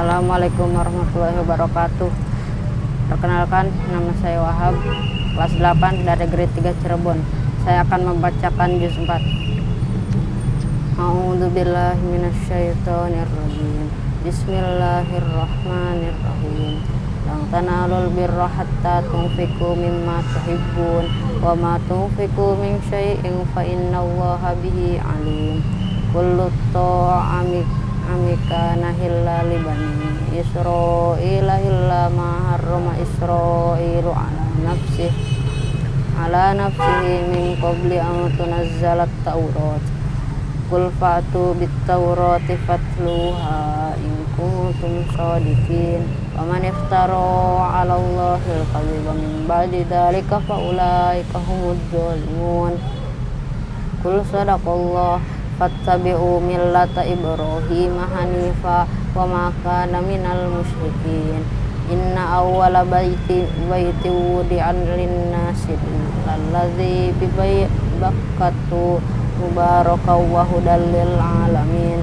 Assalamualaikum warahmatullahi wabarakatuh. Perkenalkan, nama saya Wahab Kelas 8 dari grade 3 Cirebon. Saya akan membacakan juz 4 A'udzubillahi minasyaitonirrajim Bismillahirrahmanirrahim. Lang tanalul birra hatta tunfiku mimma tuhibbun Wa ma tunfiku min syai'in fa innallaha bihi alim. Kullu ta'amik amika nahilla libani Isra'ila illa ma harrama ala nafsih ala nafsihi min qabli an tunazzalat taurat. Qul fa'tu bit taurati fatluha in kuntum sadiqin. Wa man iftara 'ala Allahi al-kadhiba min ba'di dhalika fa ulaika humud dhalimun Qul sadaqallahu fattabi'u millata Ibrahim hanifa wa ma kana minal musyrikin inna awwala baiti baiti wudi'an linnasi lalladzi bi bakkatu mubaraka wa hudal lil alamin.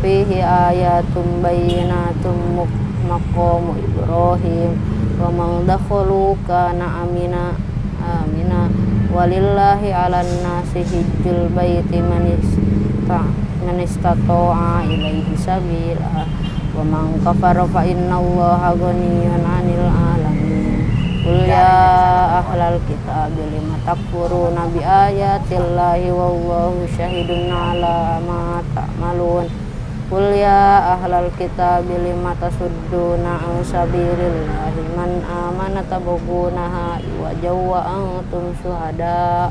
Fihi ayatun bayyinatun maqamu Ibrahim. Wa man dakhalu kana amina amina walillahi 'alan nasi hijjul baiti manis man istata'a ilaihi sabila. Wa man kafara fa innallaha ghaniyyun 'anil alamin. Qul ya ahlal kitab lima takfuruna bi ayatillahi wallahu syahidun 'ala ma ta'malun Qul ya ahlal kitab lima tasudduna an sabilillahi man amana tabghunaha wa jawwa antum syuhada'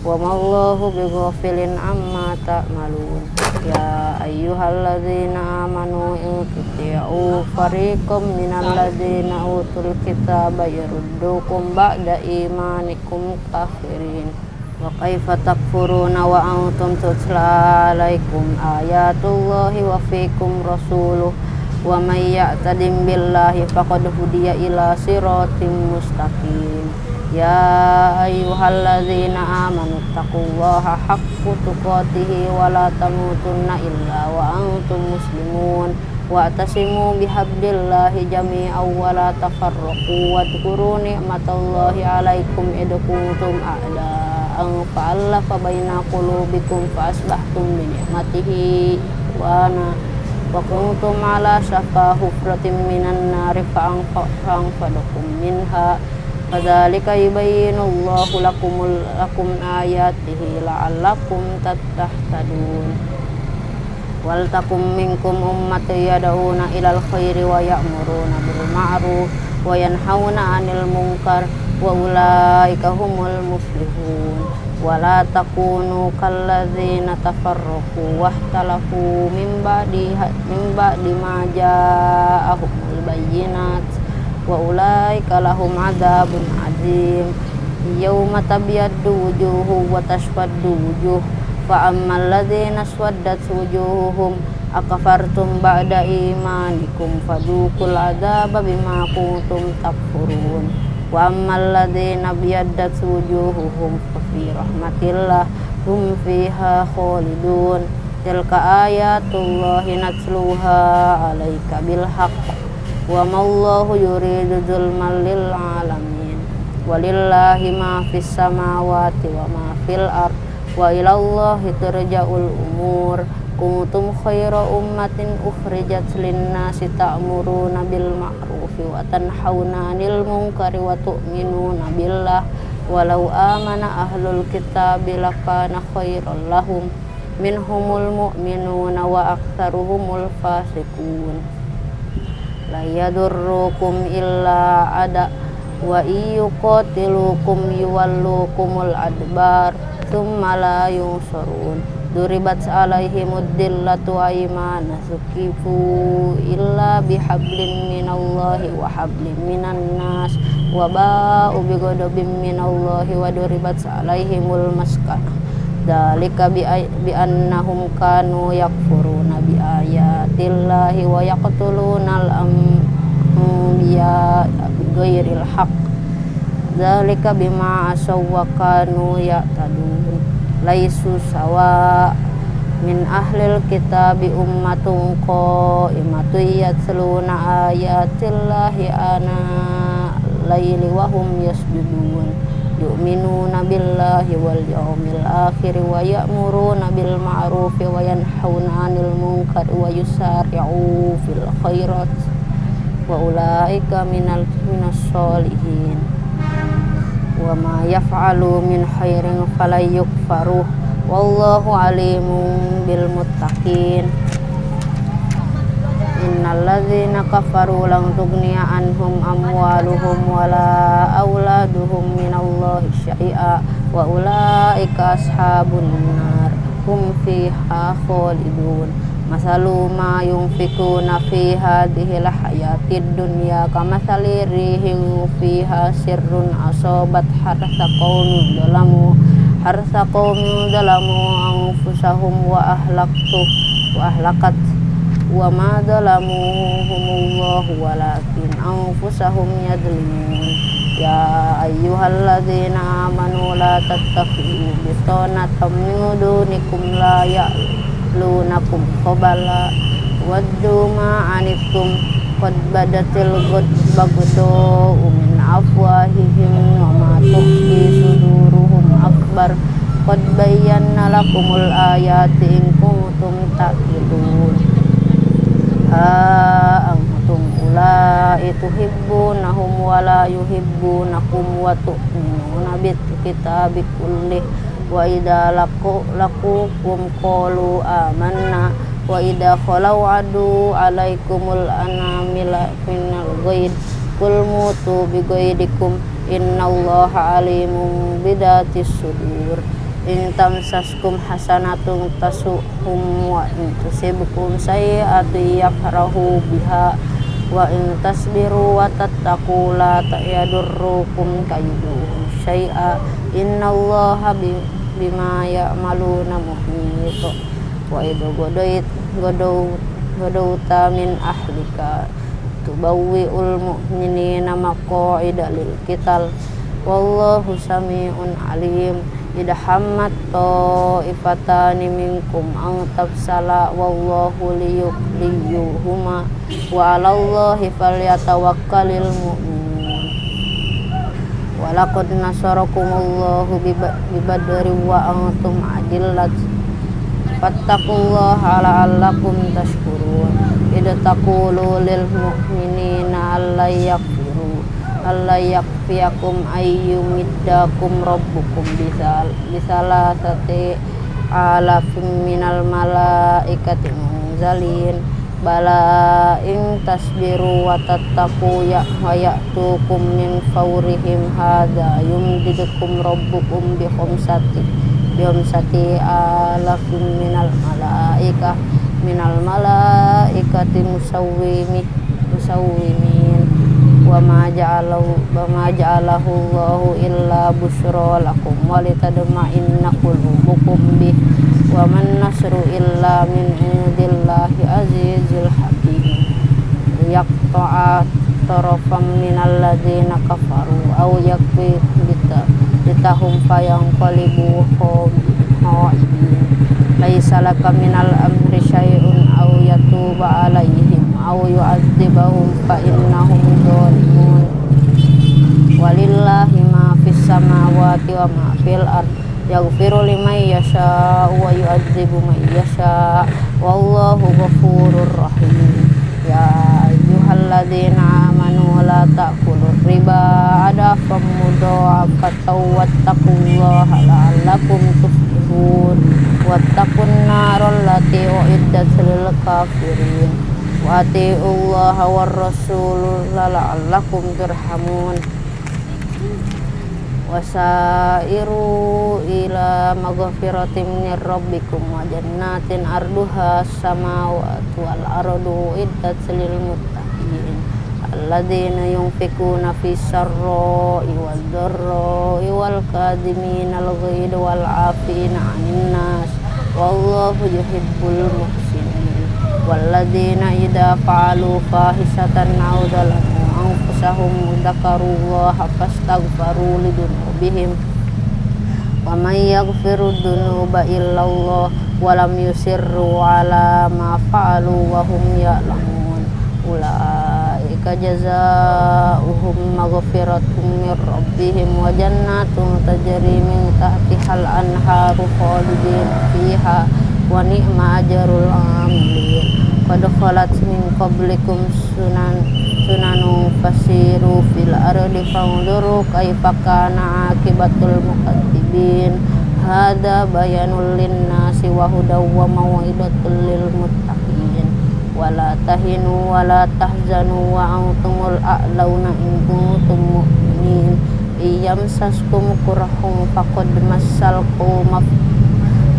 wa mallahu bighafilin amma ta'malun. Ya ayyuhalladzina amanu in tuti'u fariqam minalladzina utul kitaba yaruddukum ba'da imanikum kafirin wa kaifa takfuruna wa antum tutla alaikum ayatullahi wa fikum rasuluh. Wa may ya'tadim billahi faqad hudiya ila siratim mustaqim. Ya ayyuhalladzina amanu taqullaha haqqa tuqatih wa la tamutunna illa wa antum muslimun. Wa atasimu bihablillahi jami'an wa la tafarraqu wa dhkuru ni'matallahi kuntum a'da'an fa'alafa baina qulubikum fa asbahtum bi ni'matihi wa ana wa kuntum 'ala shafa hufratin minan nari fa'anfadakum minha Kadzalika yubayyinullahu lakumul lakum ayatihi la'allakum tahtadun. Wal takum minkum ummatun yad'una ilal khairi wa ya'muruna bil ma'ruf wa yanhauna 'anil munkar wa ulaika humul muflihun. Wa la takunu kalladzina tafarraqu wahtalafu min ba'di min ba'di ma ja'ahumul bayyinat. Wa ulaika lahum adzabun adzim yauma tabyaddu wujuhu wa taswaddu wujuh. Fa ammal ladzina swaddat wujuhuhum akafartum ba'da imanikum fadukul adzaba bima kuntum takfurun wa ammal ladzina biyaddat wujuhuhum fa fi rahmatillah hum fiha khalidun tilka ayatullahi natluha alaika bil haqq wa mallahu yuridu zulman lil alamin walillahi ma fis samawati wa ma fil ard wa ilallahi turja'ul umur kuntum khaira ummatin ukhrijat linnasi ta'muruna bil ma'rufi wa tanhauna 'anil munkari wa tu'minuna billah. Walau amana ahlul kitabi lakana khairan lahum minhumul mu'minuna wa aktsaruhumul fasiqun. La yadurrukum illa ada wa iyuqatilukum yuwallukumul adbar thumma la yusarun duribat alaihimud dillatu aymana sukifu illa bihablin minallahi wa hablin minan nas. Wa ba'u bighadabin minallahi wa duribat alaihimul maskanah dalika bi, annahum kanu yakfuruna bi ayatillahi wa yaqtuluna al anbiya bi ghairil haqq. Dalika bima asaw wa kanu ya'tadun laisu sawa min ahlil kitabi ummatun qaimatun yatluna ayatillahi ana laili wa hum yasjudun. Yu'minuna billahi wal yawmil akhir wa ya'muruna bil ma'ruf wa yanhauna 'anil munkar wa yusari'u fil khairat. Wa ulaika minal minas solihin wa ma yaf'alu min khairin falyukfaruh wallahu alimun bil muttaqin. Innalladzina kafaru lang tughniya anhum amwaluhum wala auladuhum minallahi syai'a. Wa ulaika ashabun nar. Hum fiha khalidun. Masalu ma yunfikuna fi hadhihi hayatid dunya kamathali rihin fiha sirrun asobat harsa qaumin zalamu harsa qaumin zalamu anfusahum wa ahlaktu wa ahlakat. Wa ma zalamuhumullahu walakin anfusahum yadlimun. Ya ayyuhalladzina amanu la tattakhidhu bitanatan min dunikum la ya'lunakum qabala waddu ma anittum qad badatil bagdo min afwahihim wa ma tukhfi suduruhum akbar. Qad bayyana lakumul ayati in kuntum taqilun antum ulai tuhibbunahum wa la yuhibbunakum wa tu'minuna bit kitabi kullih wa idza laqu laqukum qalu amanna wa idza khalau adu alaikumul anamila minal ghaid kul mutu bi ghaidikum innallaha alimun bidatis sudur. In tamsaskum hasanatun tasuhum wa in tusibkum sayi'atu yafrahu biha. Wa in tasbiru wa tattaqu la yadurrukum kayduhum syai'a. Innallaha bima ya'maluna muhit wa idu godoit godou godouta min ahlika tubawwi'ul mu'minina maqa'ida lil qital. Wallahu sami'un alim. Idhammat ta'ifatani minkum ang tafsala wallahu liyuhuma wa alallahi falyatawakkalil mu'minun. Walaqad nasarakumullahu bibadri wa antum adillat fattaqullaha la'allakum tashkurun. Idza taqulu lil mu'minina alla yakfiru alla yakfiyakum ayyumiddakum rabbukum bisal bisalasati alafim minal malaikati munzalin. Bala in tasbiru wa tattaqu ya wa ya'tukum min fawrihim hadza yumdidukum rabbukum bi khamsati bi khamsati alafim minal malaikah minal malaikati musawwimi musawwimin. Wa ma ja'alahu wa ma ja'alahu Allahu illa busyra lakum wa litadma'inna qulubukum bih. Wa man nasru illa min indillahi azizil hakim. Yaqta'a tarafam minal ladzina kafaru aw yakfi litahum fayanqalibu khaibin laisa laka minal amri syai'un aw yatuba alaihim aw yu'adzibahum fa innahum zalimun. Walillahi ma fis samawati wa ma fil ard. Yaghfiru liman yasha wa yu'adzibu man yasha wallahu ghafurur rahim. Ya ayyuhalladzina amanu la ta'kulur riba adafam mudha'afatan wattaqullaha la'allakum tuflihun. Wattaqun naral lati uiddat lil kafirin. Wa atiullaha war rasul la'allakum turhamun. Wasairu ila maghfiratin min rabbikum wa jannatin arduha samawati wal ardu iddat lil muttaqin alladzina yunfikuna fis sarra'i wad dharra'i wal kadhimina al ghaidha wal 'afina 'anil nas wallahu yuhibbul muhsinin walladzina idza fa'alu fahisatan aw dzalamu anfusahum dzakarullaha fastaghfaru lidunubihim wa may yaghfiru dzunuba illallah walam yusirru ala ma fa'alu wa hum ya'lamun ulaika jazaohum maghfiratum mir rabbihim wa jannatun tajri min tahtihal anharu khalidin fiha wa ni'ma ajrul amilin. Qad khalat min qablikum sunan sunanu fasiru fil ardi fanzuru kaifa kana akibatul mukaththibin hada bayanul linnasi wa hudaw wa mau'izatul lil muttaqin wala tahinu wala tahzanu wa antumul a'launa in kuntum mu'minin. Iyamsaskum kurahum faqad massal qawma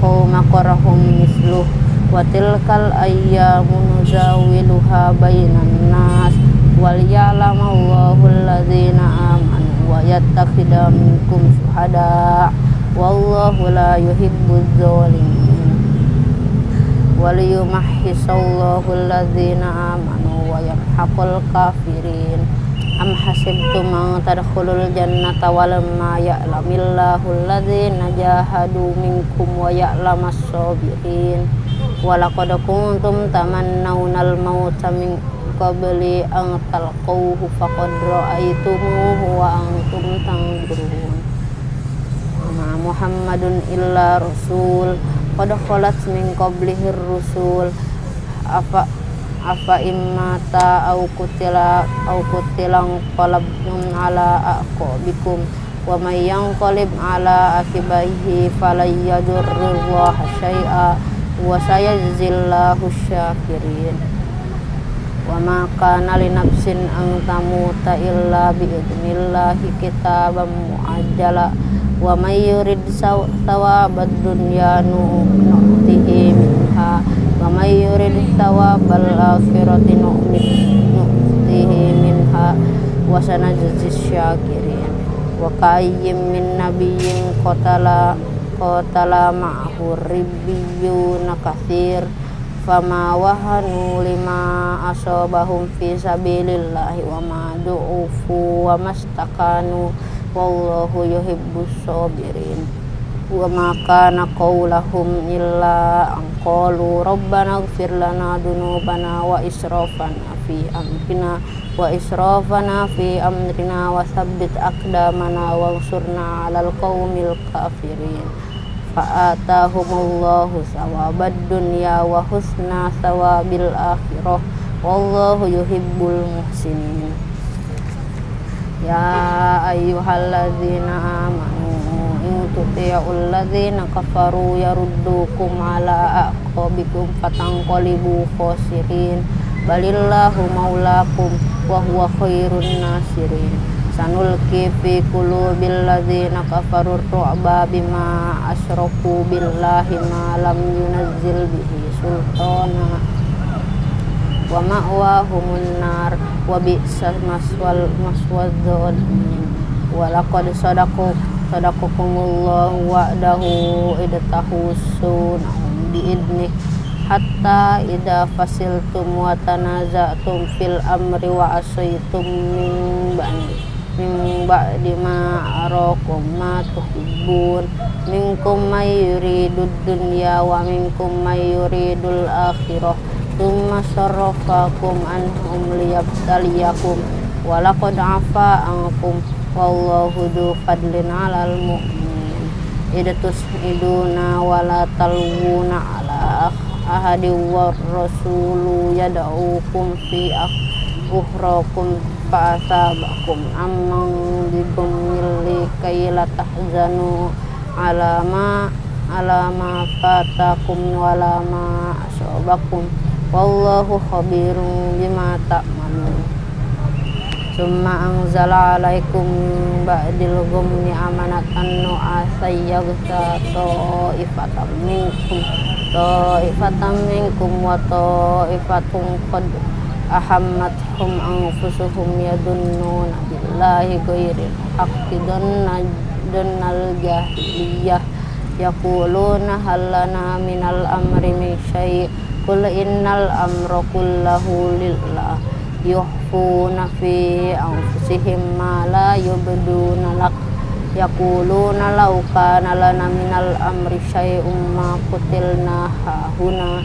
qawma kurahum misluh. Wa tilkal ayyamu nuzawiluha bainan nas. Wal ya'lamallahu alladhina amanu wa yattakhidha minkum syuhada wallahu la yuhibbuz zalimin wal yumahhisallahu alladhina amanu wa yamhaqul kafirin am hasibtum an tadkhulul jannata walamma ya'lamillahu alladhina jahadu minkum wa ya'lamas sabirin walaqad kuntum tamannawna al-mauta min qabli an talqawhu ma Muhammadun illa rasul qad khalat min qablihi rusul. Apa apa immata au kutila au kutilang qalabtum ala aqabikum. Wa may yanqalib ala akibaihi falayyadurrillaha syai'a wa sayajzillahu syakirin. Wa ma kana li nafsin an tamuta illa bi idnillahi kitaban muajjala wa may yurid thawabad dunya nu'tihi minha wa may yurid thawabal akhirati nu'tihi minha wa sanajzi syakirin wa kayyim min nabiyyin qatala qatala ma'ahu ribbiyuna katsir fama wahanu lima asobahum fi sabilillahi wa ma du'ufu wa mastakanu wallahu yuhibbus sabirin. Wa ma kana qawlahum illa an qalu rabbana ighfir lana dunubana wa israfana fi amrina wa israfana fi amrina wa thabbit aqdamana wansurna 'alal qaumil kafirin. Fa'atahumullahu sawabad dunya wa husna sawabil akhirah. Wallahu yuhibbul muhsinin ya ayyuhalladzina amanu in tuti'ul ladzina kafaru yaruddukum ala aqabikum fatanqalibu khasirin balillahu maulakum wa huwa khairun nasirin sanulki fi qulubil ladzina kafaru ru'ba bima asyraku billahi ma lam yunazzil bihi sultana wa ma'wahumun nar wa bi'sal maswal maswadzon wa laqad sadaqu wa'dahu idtahu sunahum bi'idnih. Hatta idza fasiltum wa tanaza'tum fil amri wa asaytum min ba'di min ba'di ma arakum ma tuhibbun. Minkum may yuridud dunya wa minkum may akhirah thumma sarrafakum anhum liyabtaliyakum wa laqad afa ankum wallahu du fadlin 'alal mu'minin. Idtus iduna wa la talwuna ala ahadi war rasulu yad'ukum fi ukhrakum fa'asabakum amman bigumili kayla tahzanu ala ma ala ma fatakum wala ma asobakum wallahu khabirun bima ta'malun. Summa anzala alaikum ba'dil gumni amanatan nu'asay yaghsa ta'ifatan minkum ta'ifatan minkum wa ta'ifatun qad ahammathum anfusuhum yadunnuna billahi ghairil haqqi dannal jahiliyah yaquluna hal lana minal amri min syai' qul innal amra kullahu lillah yukhfuna fi anfusihim ma la yubduna lak yaquluna law kana lana minal amri syai'um ma qutilna hahuna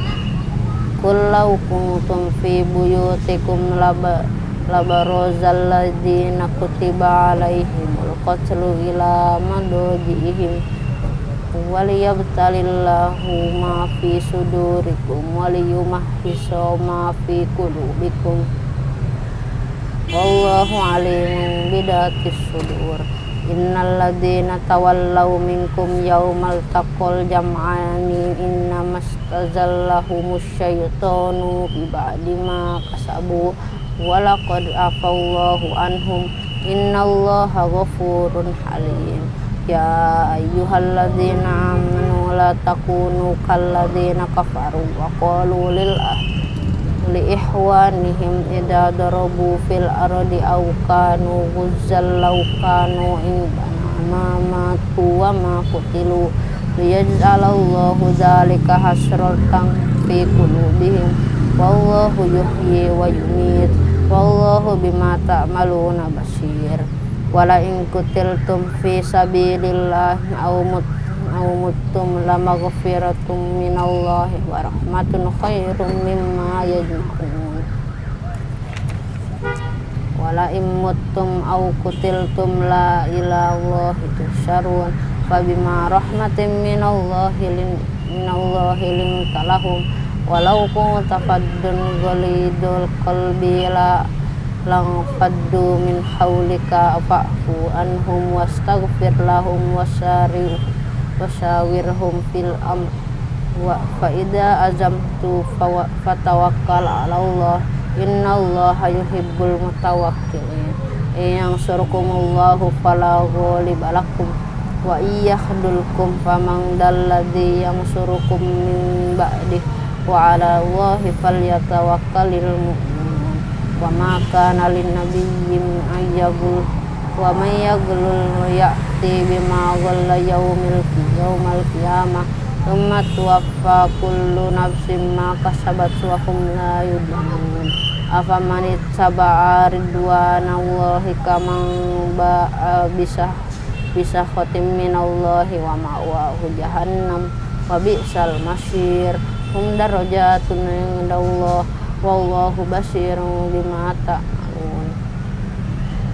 qul law kuntum fi buyutikum laba labarozal ladina kutiba alaihimul qatlu ila madojihim waliyabtalillahu ma fi sudurikum waliyumahhiso ma fi kulubikum wallahu alimun bidatis sudur. Innal ladzina tawallaw minkum yaumal taqal jam'ani innamastazallahumush syaitanu bi ba'di ma kasabu. Walaqad afallahu anhum. Innallaha ghafurun halim ya ayyuhalladzina amanu la takunu kalladzina kafaru wa qalu lil li ihwanihim idza darabu fil ardi aw kanu ghuzzal law kanu indana ma matu wa ma qutilu liyaj'alallahu dzalika hasratan fi qulubihim wallahu yuhyi wa yumit wallahu bima ta'maluna basir wala in kutiltum fi sabilillahi aw mut aw muttum lamaghfiratum minallahi wa rahmatun khairum mimma yajma'un. Wala imuttum aw kutiltum la ilallahi tusharun fabima rahmatin minallahi lin minallahi linta lahum walau kunta faddun ghalidul qalbi la lang faddu min hawlika fa'fu anhum wastaghfir lahum wasari wasawirhum fil amr. Wa fa idza azamtu fatawakkal 'ala Allah innallaha yuhibbul mutawakkilin. Yang surukumullahu fala ghaliba lakum wa iyakhdulkum faman yang surukum min ba'di. Wa 'ala Allahi falyatawakkalul mu'minun wa ma kana lin nabiyyin ayyabul wa may yaghlul ya'ti bima ghalla yaumil yaumal qiyamah. Thumma tuwaffa kullu nafsin ma kasabat wa hum la yudlamun. Afaman ittaba'a ridwanallahi kaman ba'a bisa bisa khotim minallahi wa ma'wahu jahannam. Wa bi'sal masyir hum darajatun indallah wallahu basirun bima ta'malun.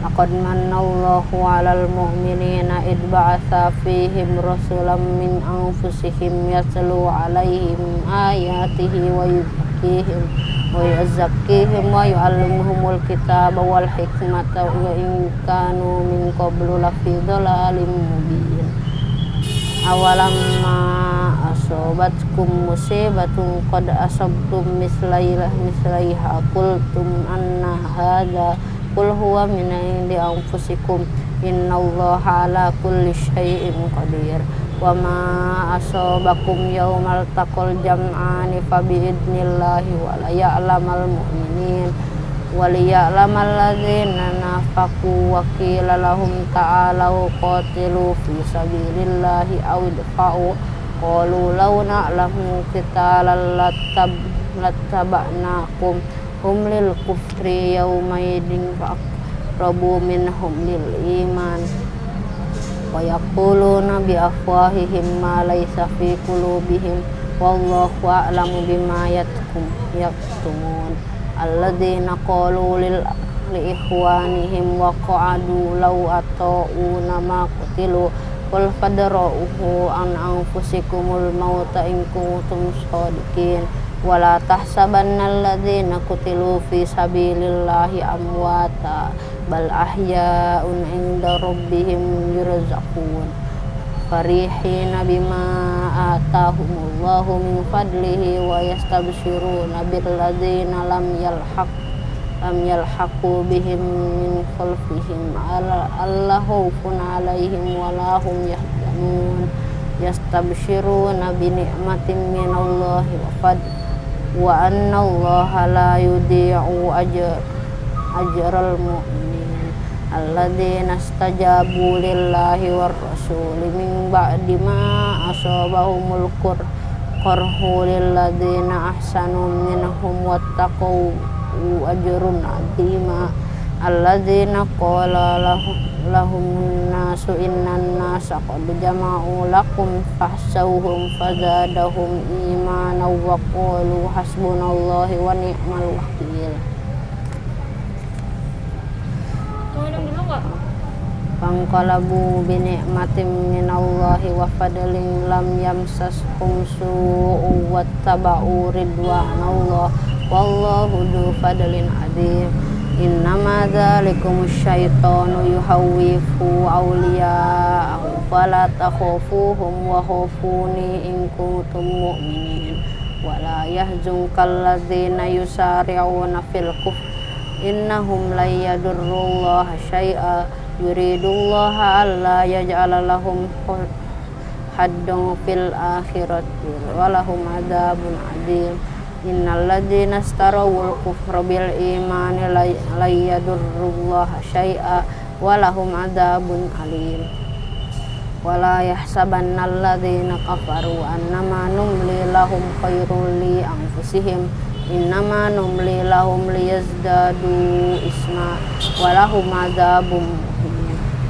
Laqad manallahu 'alal mu'minina id ba'atsa fihim rasulan min anfusihim yatlu 'alaihim ayatihi wa yuzakkihim wa yuzakkihim wa yu'allimuhumul kitaba wal hikmata wa in kanu min qablu lafi dhalalin mubin. Awalamma asobatkum musibatun qad asabtum mislaiha mislaiha qultum anna hadza Qul huwa min indi anfusikum innallaha ala kulli syai'in qadir. Wa ma asabakum yaumal taqal jam'ani fa biidnillahi wa la ya'lamal mu'minin liya'lamal ladzina nafaqu wa qila lahum ta'alu qatilu fi sabilillahi aw idfa'u qalu law na'lamu qitalan lattaba'nakum hum lil kufri yaumaidin faqrabu minhum lil iman. Wa yaquluna bi afwahihim ma laysa fi qulubihim wallahu a'lamu bima yatkum yaktumun. Alladzina qalu lil li ikhwanihim wa qa'adu law ata'una ma qutilu qul fadra'uhu an anfusikumul mauta in kuntum shadiqin wala tahsabanna alladzina kutilu fi sabilillahi amwata bal ahya'un inda rabbihim yurzaqun. Farihina bima atahumullahu min fadlihi wa yastabshiruna bil ladzina lam yalhaq lam yalhaqu bihim min khalfihim alla khaufun alaihim wala hum yahzanun yastabshiruna bi ni'matin minallahi wa fadl wa anna allaha la yudhi'u ajr ajral mu'minin alladzina istajabu lillahi war rasuli min ba'di ma asabahumul qur qarhu lilladzina ahsanu minhum wattaqu ajrun azima alladzina qala lahum nasu innan nasa qad jama'u lakum fahsawhum fazadahum imanan wa qalu hasbunallahi wa ni'mal wakil Pangkalabu binikmatim minallahi wa fadlin lam yamsaskum su'u wattaba'u ridwanallah wallahu du fadlin adim. Innama dzalikum syaitanu yuhawwifu awliya'ahu fala takhafuhum wa khafuni in kuntum mu'minin. Wa la yahzunkal ladzina yusari'una fil kufr innahum la yadurrullaha yuridullaha alla yaj'ala lahum haddun fil akhirati wa lahum adzabun adim. Innal ladzina starawul kufra bil imani la yadurrullaha syai'a walahum adzabun alim. Wala yahsabanna alladzina kafaru annama numli lahum khairul li anfusihim. Innama numli lahum liyazdadu isma walahum adzabun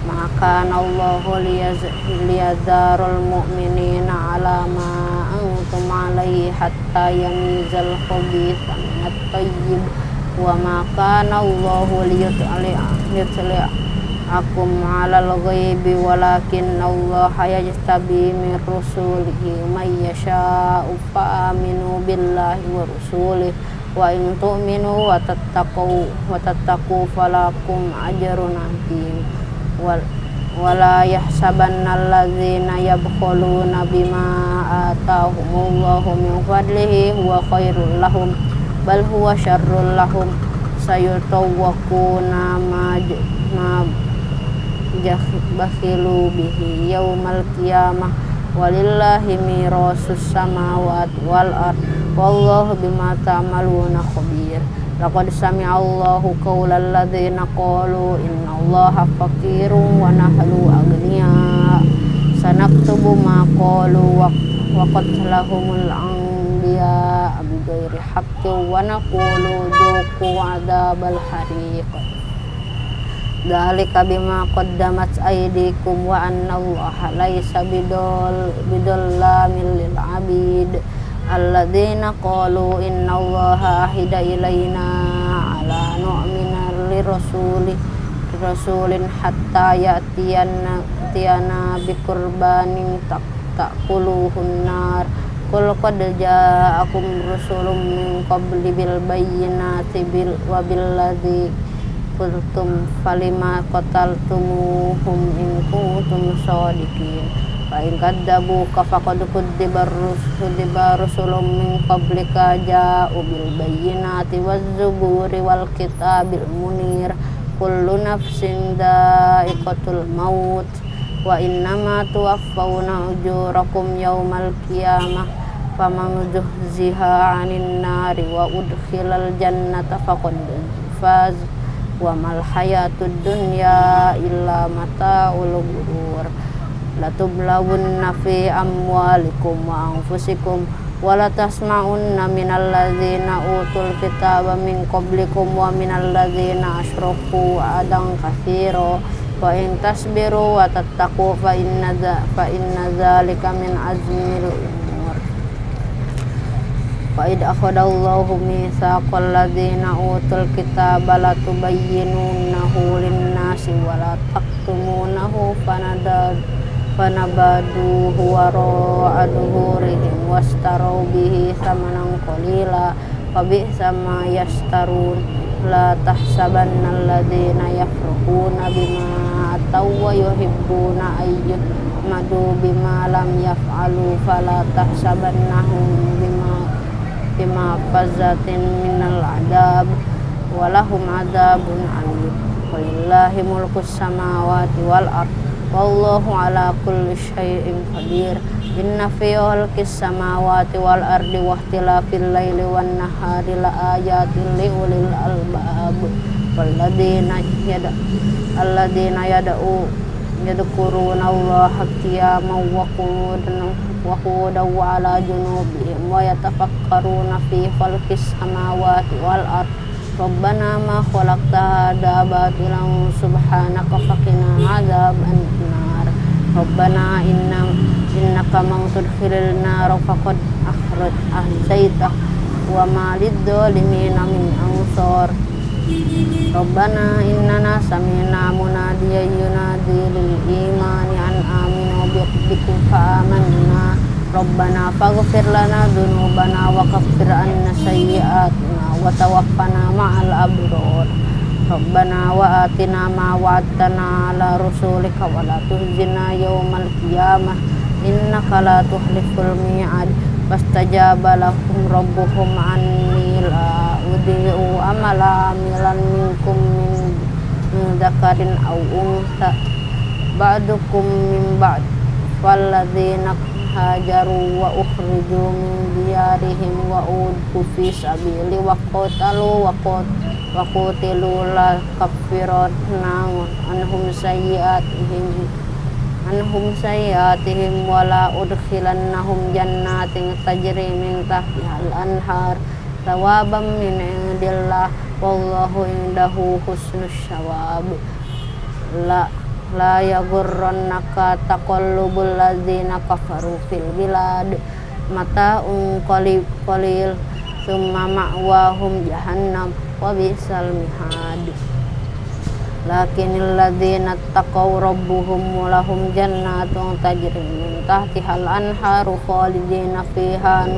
maka Allahu liyadzarul mu'minina ala ma antum alaihi hatta yamizal khabitha minat tayyib wa ma kana Allahu liyutli akum alal ghaibi walakin Allah yajtabi min rusulihi may yasha'u fa aminu billahi wa rusulihi. Wa in tu'minu wa tattaqu wa tattaqu falakum ajrun azim wala yahsabanna alladzina yabkhuluna bima atahumullahu min fadlihi huwa khairul lahum bal huwa syarrul lahum sayutawwaquna ma ma bakhilu bihi yaumal qiyamah walillahi mirasus samawati wal ard wallahu bima ta'maluna khabir Laqad sami'allahu qawlal ladzina qalu innallaha faqirun wa nahnu aghnia. Sanaktubu ma qalu wa qatlahumul anbiya bi ghairi haqqin wa naqulu dhuqu adzabal hariq. Dzalika bima qaddamat aydikum wa annallaha laisa bidol bidallamin lil abid alladzina qalu innallaha ahida ilaina ala nu'mina lirasuli rasulin hatta ya'tiyana tiyana bikurbanin tak takuluhun nar kul qad ja'akum rusulun min qabli bil bayyinati bil wa bil ladzi qultum falima qataltumuhum in kuntum shadiqin fa in kadzabuka faqad kudziba rusulun min qablika ja'u bil bayyinati waz zuburi wal kitabil munir. Kullu nafsin dha'iqatul maut. Wa innama tuwaffawna ujurakum yawmal qiyamah. Faman zuhziha 'anil nari wa udkhilal jannata faqad faz. Wa latublawunna fi amwalikum wa anfusikum wala tasma'unna minal ladzina utul kitaba min qablikum wa minal ladzina asyraku adan katsira wa in tasbiru wa tattaqu fa inna fa inna dzalika min azmil umur wa id akhadallahu mitsaqal ladzina utul kitaba latubayyinunahu lin-nasi wa la taktumunahu fanadad fanabadu wara'a duhurihim wastaru bihi samanan qalila fabi'sa ma yastarun la tahsabanna alladhina yafrahuna bima ataw wa yuhibbuna ayyuh madu bima lam yaf'alu fala tahsabannahum bima bima fazatin minal adab walahum adabun alim. Walillahi mulkus samawati wal ardh wallahu ala kulli syai'in qadir. Inna fi khalqis samawati wal ardi wa ikhtilafil laili wan nahari la ayatin li ulil albab. Walladina yada alladina yad'u yadhkuruna allaha qiyaman wa qu'udan wa qu'udan wa ala junubihim wa yatafakkaruna fi khalqis samawati wal ardi Rabbana ma khalaqta hadha batilan subhanaka faqina adzaban nar Rabbana inna innaka man tudkhilil nar faqad akhraj ahzaita wa ma lidzalimina min ansar. Rabbana innana sami'na dhunubana wa tawaffana ma'al abrar Rabbana wa atina ma wa'adtana ala rusulika wa la tuhzina yawmal qiyamah innaka la tuhliful mi'ad fastajaba lahum rabbuhum anni la udi'u amala amilan minkum min, min hajaru wa ukhriju min diyarihim wa udhu fi sabili wa qatalu wa qat wa qutilu la kaffiratna anhum sayyi'atihim anhum sayyi'atihim wa la udkhilannahum jannatin tajri min tahtihal anhar thawaban min indillah wallahu indahu husnus syawab la la yagurrannaka taqallubul ladzina kafaru fil bilad. Mata qalil qalil summa ma'wahum jahannam wa bisal mihad. Lakinil ladzina taqaw rabbuhum lahum jannatun tajri min tahtihal anharu khalidina fiha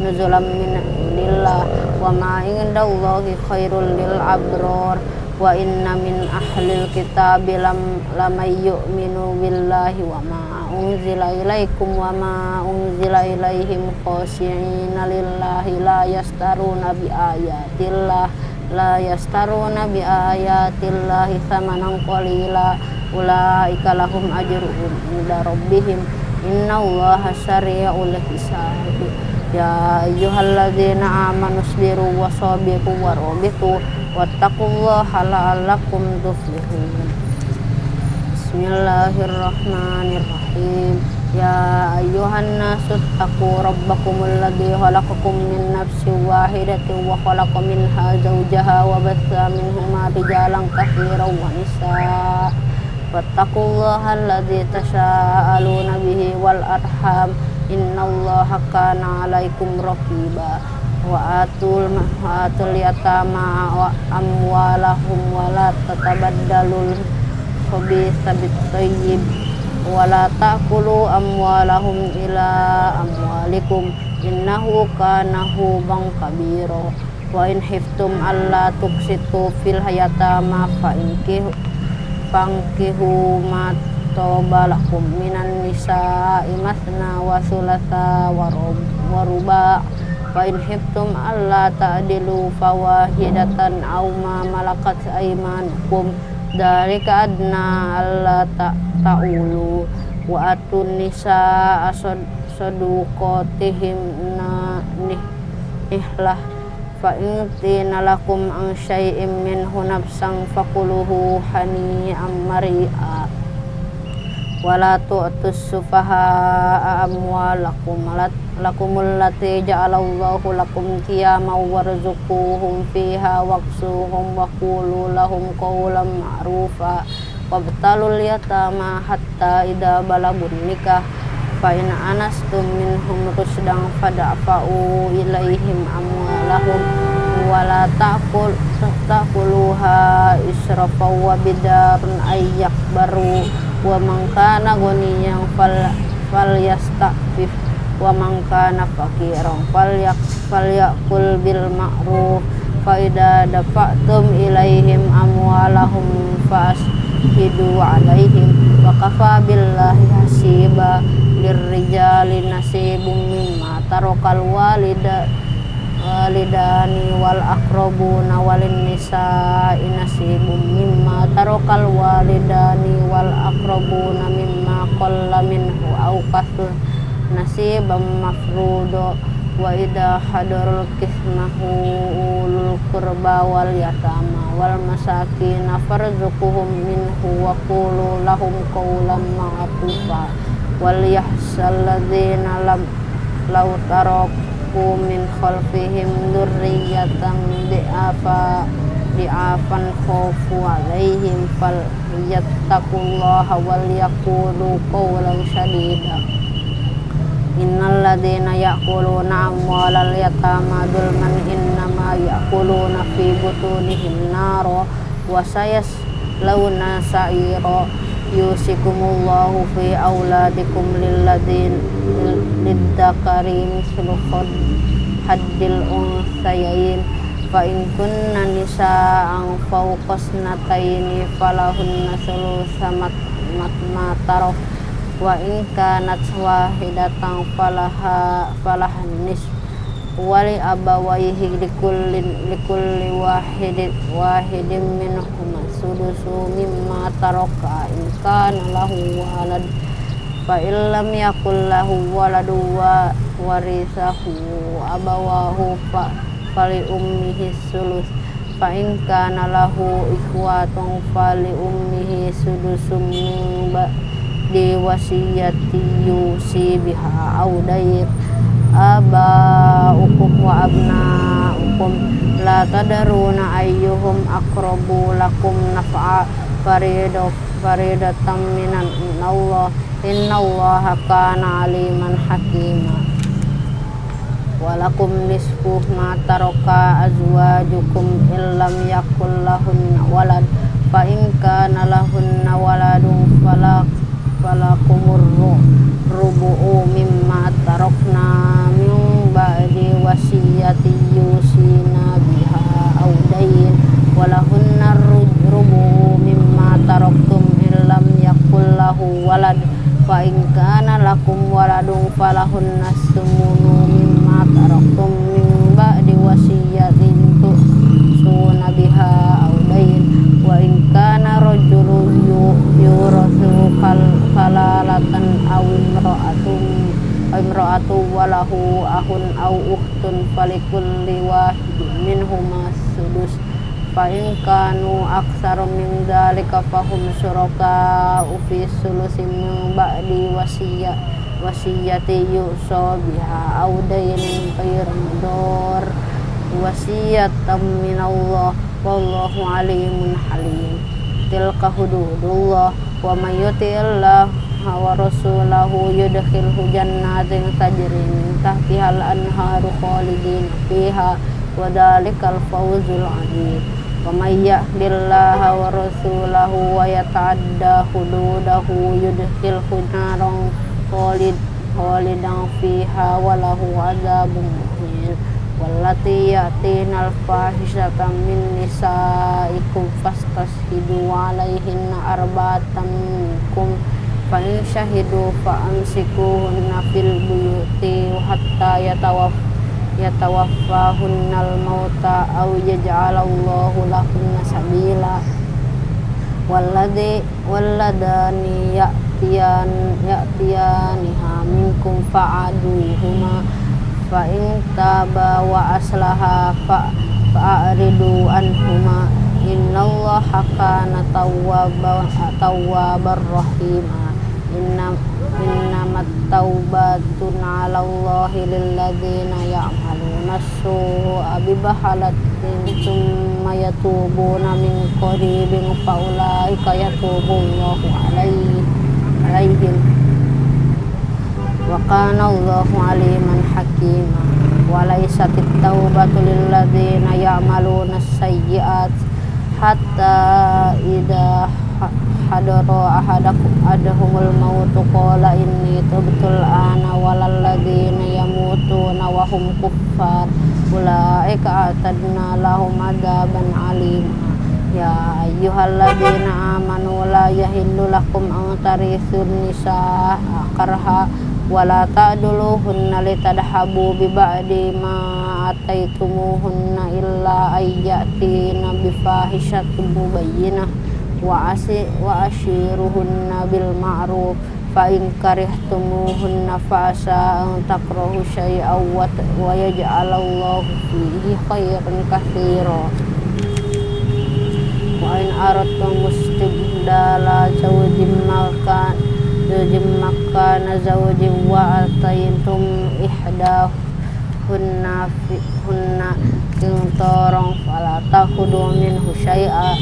nuzulam min indillah. Wa ma indallahi khairul lil abrar wa inna min ahlil kitabi lam lamay yu'minu billahi wa ma unzila ilaikum wa ma unzila ilaihim khashi'ina lillahi la yastaruna bi ayatillah la yastaruna bi ayatillahi thamanan qalila. Ulaika lahum ajruhum inda rabbihim. Innallaha syari'ul hisab. Ya ayyuhalladzina amanu sabiru wa sabiru wa rabitu wattaqullaha la'allakum tuflihun. Bismillahirrahmanirrahim. Ya ayyuhan nasu taqu rabbakumul ladzi khalaqakum min nafsin wahidatin wa khalaqa minha zawjaha wa batha minhuma rijalan katsiran wa nisaa. Wattaqullaha alladzi tasaaluna bihi wal arham. Innallaha kana 'alaikum raqiba wa atul atul yatama wa amwalahum wa la tatabaddalul khabitha bit tayyib wa la ta'kulu amwalahum ila amwalikum innahu kana huban kabira wa in hiftum alla tuksitu fil hayatama fa inkihu fankihu ma tobalakum minan nisa'i masna wa thulatha wa fa in hiftum alla ta'dilu fawahidatan aw ma malakat aymanukum. Dzalika adna alla ta'ulu wa atun nisa saduqatihim na nihlah. Fa in lakum an syai'in minhu nafsan fakuluhu hani'an mari'a wala tu'tus sufaha amwalakum. Lakumul lati ja'alallahu lakum qiyama warzuquhum fiha waqsuhum wa qulu lahum qawlan ma'rufa. Wabtalul yatama hatta idza balagun nikah. Fa in anastum minhum rusdan fada'fa'u ilaihim amwalahum. Wala ta'kul ta'kuluha israfa wa bidarun ayyakbaru wa man kana ghaniyan fal fal yastafif wa man kana faqiran fal yak fal yakul bil ma'ruf. Fa idza dafa'tum ilaihim amwalahum fashidu alaihim wa kafa billahi hasiba. Lirrijali nasibum mimma tarakal walida walidani wal aqrabuna walin nisa'i nasibum mimma tarakal walidani wal aqrabuna mimma qalla minhu aw kasur nasibam mafrudo wa idha hadarul kismahu ulul qurba wal yatama wal masakin farzuquhum minhu wa qulu lahum qawlan ma'rufa wal yahsal ladzina lam law tarak khalafu min khalfihim dzurriyyatan di'afa di'afan khawfu alaihim fal yattaqullaha wal yaqulu qawlan sadida Innal ladzina ya'kuluna amwalal yatama dzulman innama ya'kuluna fi butunihim naro wa sayaslawna sa'ira yusikumullahu fi auladikum lilladzin lidzakari mislu haddil unsayain. Fa in kunna nisa'an fawqasnataini falahunna sulusa ma tarok wa in kanat wahidatan falaha falahan nis wali abawaihi likullin likulli wahidin wahidin minhum sudusu mimma taraka in kana lahu walad fa illam yakul lahu waladu wa warisahu abawahu fa fali ummihi sulus. Fa in kana lahu ikhwatun fali ummihi sudusum min di wasiyati yusi biha ukum wa abna ukum la tadaruna ayyuhum aqrabu lakum naf'a farido faridatan minan Allah inna Allah kana aliman hakima. Walakum nisfu ma taraka azwajukum illam yakul walad fa in kana lahunna waladun falak falakumur rubu'u mimma tarokna min ba'di wasiyati yusina biha audain walahunna rubu'u mimma taroktum illam yakul lahu walad. Fa in kana lakum waladun falahunna sumunu mimma taroktum min ba'di wasiyatin suna biha audain wa in kana rajulun imra'atu walahu ahun aw ukhtun falikulli wahidin minhuma sudus. Fa in kanu aktsara min dzalika fahum syuraka fi sulusin min ba'di wasiyya wasiyati yusa biha aw dainin ghayr mudar wasiyatan min Allah wallahu alimun halim. Tilka hududullah wa may yuti'illah wa rasulahu yudkhilhu jannatin tajri min tahtiha al-anharu khalidin fiha wa dhalikal fawzul azim. Wa may yahdillaha wa rasulahu wa yata'adda hududahu yudkhilhu naran khalid khalidan fiha wa lahu adzabun muhin. Wallati yatina al-fahishata min nisaikum fastashidu alaihinna arba'atan minkum fa in syahidu fa amsikuhunna fil buyuti hatta yatawaf yatawaffahunnal mauta aw yaj'alallahu lahunna sabila. Walladhi walladani ya'tiyan ya'tiyaniha minkum fa'aduhuma. Fa in taba wa aslaha fa fa'ridu anhuma. Innallaha kana tawwaban tawwabar rahima inna innamat taubatun 'ala Allahi lil ladzina ya'maluna as-su'a bi bahalatin thumma yatubuna min qaribin fa ulaika yatubu Allahu 'alaihim 'alaihim wa kana Allahu aliman hakima. Wa laysatit taubatu lil ladzina ya'maluna as-sayyi'at hatta idza hadara ahadakum adahumul mautu qala inni tubtul ana walal ladzina yamutuna wa hum kuffar. Ulaika atadna lahum adzaban alim. Ya ayyuhalladzina amanu la yahillu lakum an tarisun nisa karha wala ta'duluhunna litadhabu bi ba'di ma ataitumuhunna illa ayyatina bi fahishatin mubayyinah wa asi wa ashiruhunna bil ma'ruf fa in karihtumuhunna fa asa takrahu syai'aw wa yaj'alallahu fihi khairan katsira wa in aradtum mustibdala zawjin makan zawjin makana zawjin wa ataytum ihdah hunna fi hunna ing torong fala takhudu minhu syai'a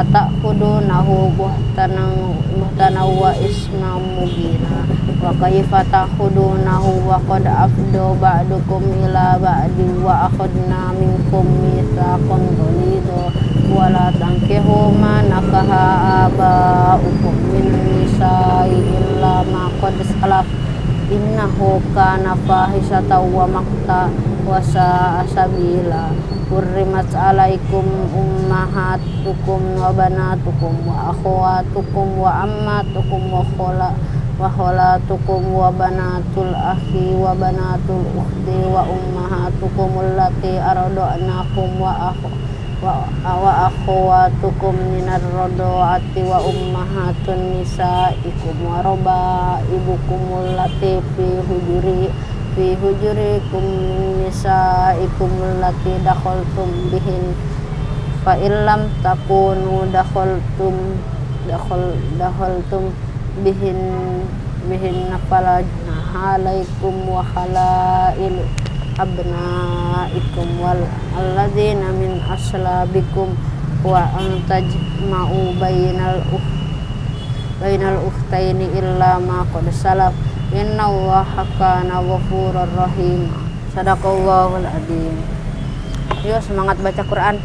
atakhudunahu buhtanan buhtanan wa isma mubina. Wa kaifa takhudunahu wa qad afdo ba'dukum ila ba'di wa akhadna minkum mitsaqan ghalidha. Wa la tankihu ma nakaha aba'ukum min nisa'i illa ma qad salaf. Innahu Hurrimat alaikum ummahatukum wa banatukum wa akhwatukum wa ammatukum wa khola wa kholatukum wa banatul akhi wa banatul ukhti wa ummahatukum allati arda'nakum wa akhu wa, wa akhwatukum minar rado'ati wa ummahatun nisaikum wa roba ibukum allati fi hujuri fi hujurikum nisaikum allati dakhaltum bihin. Fa illam takunu dakhaltum dakhal dakhaltum bihin bihin fala alaikum wa khalail abnaikum wal alladzina min aslabikum wa antajma'u bainal ukh bainal ukhtaini illa ma qad salaf Inna allaha kana ghafurur rahim. Sadaqallahul adzim Yuk semangat baca Quran